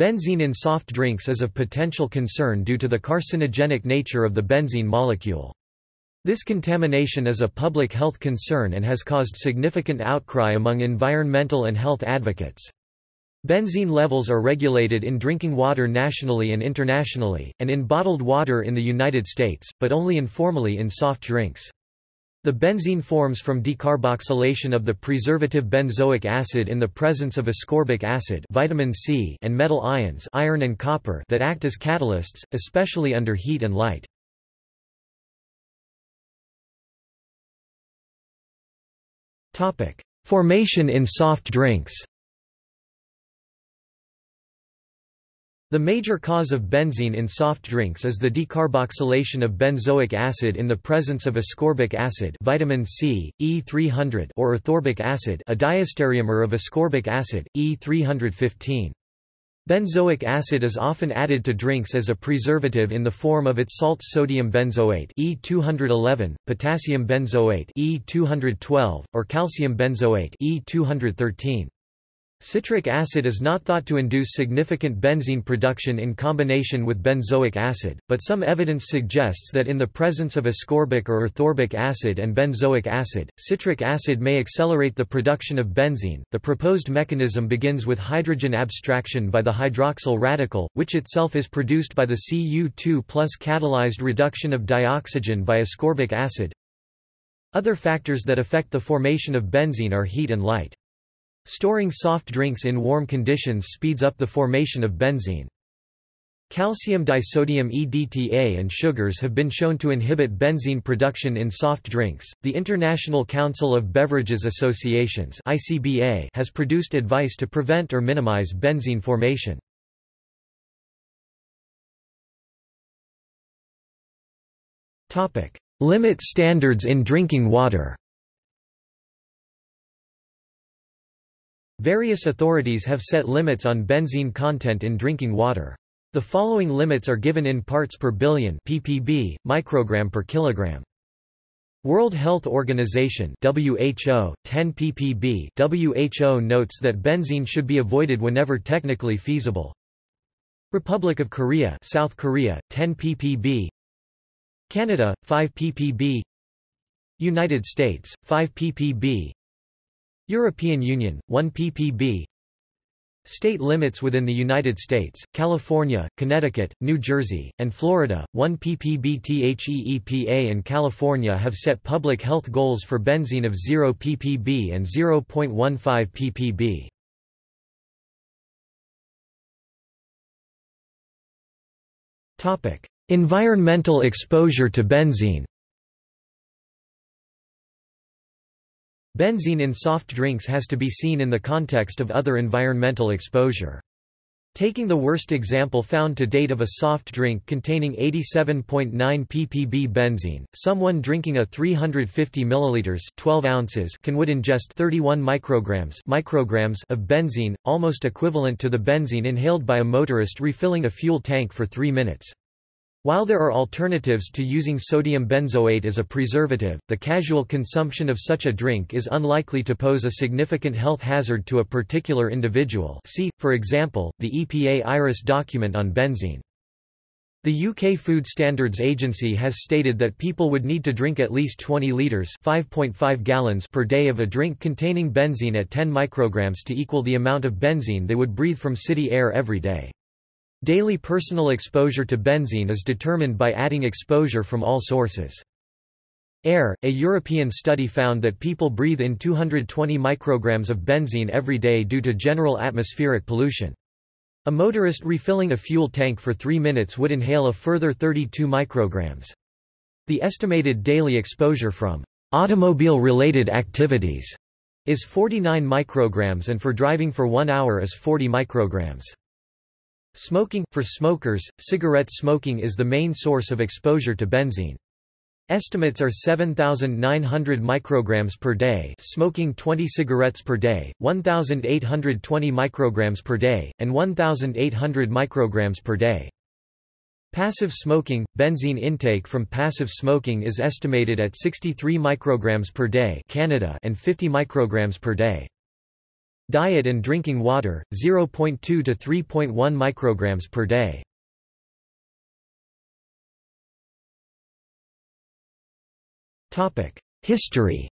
Benzene in soft drinks is of potential concern due to the carcinogenic nature of the benzene molecule. This contamination is a public health concern and has caused significant outcry among environmental and health advocates. Benzene levels are regulated in drinking water nationally and internationally, and in bottled water in the United States, but only informally in soft drinks. The benzene forms from decarboxylation of the preservative benzoic acid in the presence of ascorbic acid vitamin C and metal ions iron and copper that act as catalysts, especially under heat and light. Formation in soft drinks The major cause of benzene in soft drinks is the decarboxylation of benzoic acid in the presence of ascorbic acid vitamin C, E300 or erythorbic acid a diastereomer of ascorbic acid, E315. Benzoic acid is often added to drinks as a preservative in the form of its salts sodium benzoate E211, potassium benzoate E212, or calcium benzoate E213. Citric acid is not thought to induce significant benzene production in combination with benzoic acid, but some evidence suggests that in the presence of ascorbic or erythorbic acid and benzoic acid, citric acid may accelerate the production of benzene. The proposed mechanism begins with hydrogen abstraction by the hydroxyl radical, which itself is produced by the Cu2 plus catalyzed reduction of dioxygen by ascorbic acid. Other factors that affect the formation of benzene are heat and light. Storing soft drinks in warm conditions speeds up the formation of benzene. Calcium disodium EDTA and sugars have been shown to inhibit benzene production in soft drinks. The International Council of Beverages Associations (ICBA) has produced advice to prevent or minimize benzene formation. Topic: Limit standards in drinking water. Various authorities have set limits on benzene content in drinking water. The following limits are given in parts per billion ppb, microgram per kilogram. World Health Organization WHO 10 ppb WHO notes that benzene should be avoided whenever technically feasible. Republic of Korea South Korea 10 ppb Canada 5 ppb United States 5 ppb European Union, 1 ppb State limits within the United States, California, Connecticut, New Jersey, and Florida, 1 ppb THE EPA and California have set public health goals for benzene of 0 ppb and 0.15 ppb. Environmental exposure to benzene Benzene in soft drinks has to be seen in the context of other environmental exposure. Taking the worst example found to date of a soft drink containing 87.9 ppb benzene, someone drinking a 350 ml 12 ounces can would ingest 31 micrograms, micrograms of benzene, almost equivalent to the benzene inhaled by a motorist refilling a fuel tank for 3 minutes. While there are alternatives to using sodium benzoate as a preservative, the casual consumption of such a drink is unlikely to pose a significant health hazard to a particular individual see, for example, the EPA IRIS document on benzene. The UK Food Standards Agency has stated that people would need to drink at least 20 litres (5.5 gallons per day of a drink containing benzene at 10 micrograms to equal the amount of benzene they would breathe from city air every day. Daily personal exposure to benzene is determined by adding exposure from all sources. Air – A European study found that people breathe in 220 micrograms of benzene every day due to general atmospheric pollution. A motorist refilling a fuel tank for three minutes would inhale a further 32 micrograms. The estimated daily exposure from automobile-related activities is 49 micrograms and for driving for one hour is 40 micrograms. Smoking – For smokers, cigarette smoking is the main source of exposure to benzene. Estimates are 7,900 micrograms per day smoking 20 cigarettes per day, 1,820 micrograms per day, and 1,800 micrograms per day. Passive smoking – Benzene intake from passive smoking is estimated at 63 micrograms per day Canada and 50 micrograms per day. Diet and drinking water, 0.2 to 3.1 micrograms per day. History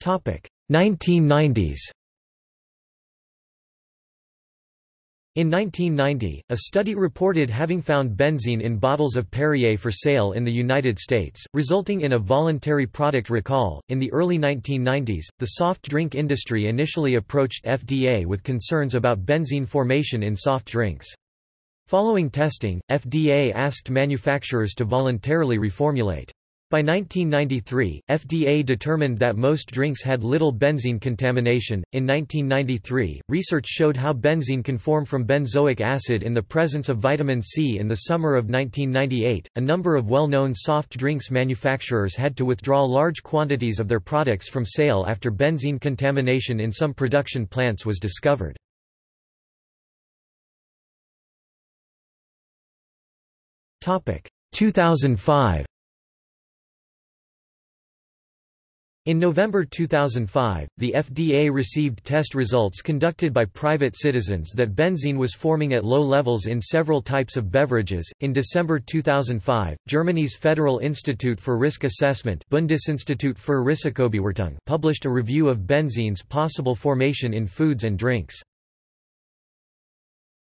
Topic 1990s In 1990, a study reported having found benzene in bottles of Perrier for sale in the United States, resulting in a voluntary product recall. In the early 1990s, the soft drink industry initially approached FDA with concerns about benzene formation in soft drinks. Following testing, FDA asked manufacturers to voluntarily reformulate. By 1993, FDA determined that most drinks had little benzene contamination. In 1993, research showed how benzene can form from benzoic acid in the presence of vitamin C. In the summer of 1998, a number of well known soft drinks manufacturers had to withdraw large quantities of their products from sale after benzene contamination in some production plants was discovered. Topic 2005 In November 2005, the FDA received test results conducted by private citizens that benzene was forming at low levels in several types of beverages. In December 2005, Germany's Federal Institute for Risk Assessment Bundesinstitut für Risikobewertung published a review of benzene's possible formation in foods and drinks.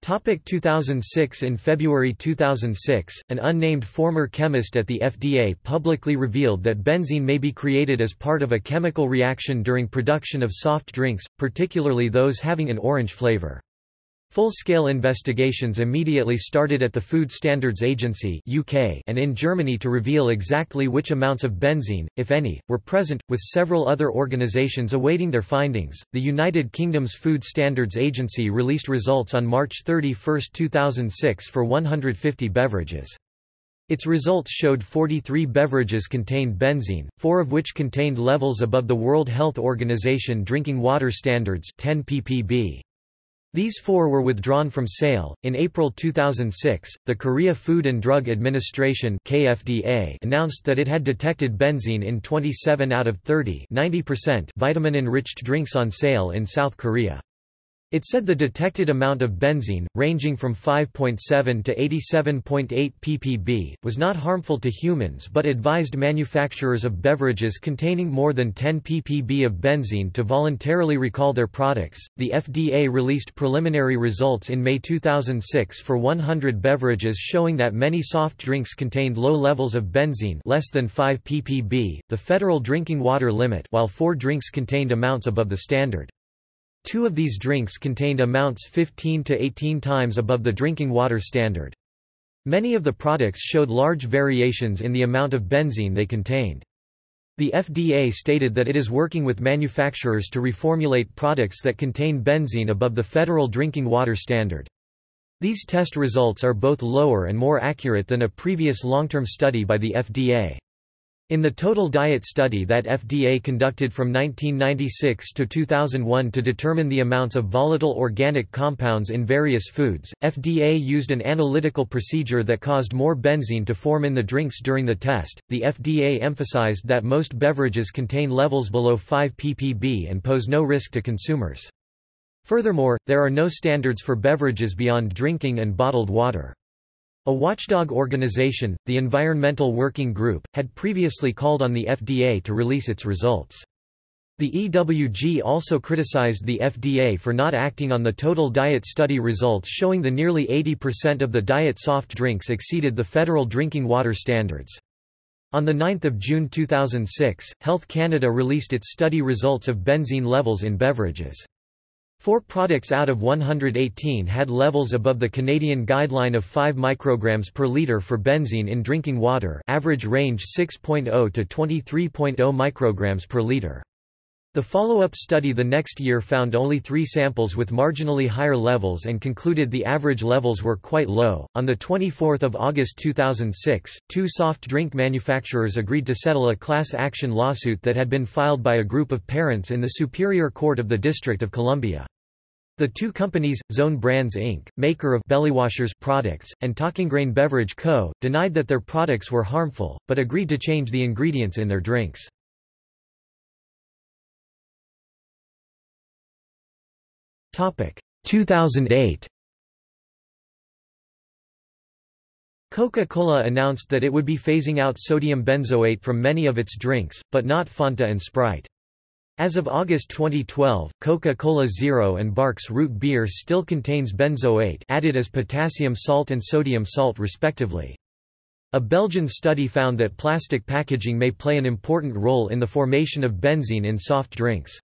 Topic 2006 In February 2006, an unnamed former chemist at the FDA publicly revealed that benzene may be created as part of a chemical reaction during production of soft drinks, particularly those having an orange flavor. Full-scale investigations immediately started at the Food Standards Agency UK and in Germany to reveal exactly which amounts of benzene, if any, were present, with several other organisations awaiting their findings. The United Kingdom's Food Standards Agency released results on March 31, 2006 for 150 beverages. Its results showed 43 beverages contained benzene, four of which contained levels above the World Health Organization drinking water standards 10 ppb. These four were withdrawn from sale. In April 2006, the Korea Food and Drug Administration (KFDA) announced that it had detected benzene in 27 out of 30 vitamin-enriched drinks on sale in South Korea. It said the detected amount of benzene, ranging from 5.7 to 87.8 ppb, was not harmful to humans but advised manufacturers of beverages containing more than 10 ppb of benzene to voluntarily recall their products. The FDA released preliminary results in May 2006 for 100 beverages showing that many soft drinks contained low levels of benzene, less than 5 ppb, the federal drinking water limit, while 4 drinks contained amounts above the standard. Two of these drinks contained amounts 15 to 18 times above the drinking water standard. Many of the products showed large variations in the amount of benzene they contained. The FDA stated that it is working with manufacturers to reformulate products that contain benzene above the federal drinking water standard. These test results are both lower and more accurate than a previous long-term study by the FDA. In the Total Diet Study that FDA conducted from 1996 to 2001 to determine the amounts of volatile organic compounds in various foods, FDA used an analytical procedure that caused more benzene to form in the drinks during the test. The FDA emphasized that most beverages contain levels below 5 ppb and pose no risk to consumers. Furthermore, there are no standards for beverages beyond drinking and bottled water. A watchdog organization, the Environmental Working Group, had previously called on the FDA to release its results. The EWG also criticized the FDA for not acting on the total diet study results showing the nearly 80% of the diet soft drinks exceeded the federal drinking water standards. On 9 June 2006, Health Canada released its study results of benzene levels in beverages. Four products out of 118 had levels above the Canadian guideline of 5 micrograms per litre for benzene in drinking water average range 6.0 to 23.0 micrograms per litre. The follow-up study the next year found only three samples with marginally higher levels and concluded the average levels were quite low. On 24 August 2006, two soft drink manufacturers agreed to settle a class action lawsuit that had been filed by a group of parents in the Superior Court of the District of Columbia. The two companies, Zone Brands Inc., maker of Bellywashers products, and Talking Rain Beverage Co., denied that their products were harmful, but agreed to change the ingredients in their drinks. Topic 2008. Coca-Cola announced that it would be phasing out sodium benzoate from many of its drinks, but not Fanta and Sprite. As of August 2012, Coca-Cola Zero and Barq's root beer still contains benzoate added as potassium salt and sodium salt respectively. A Belgian study found that plastic packaging may play an important role in the formation of benzene in soft drinks.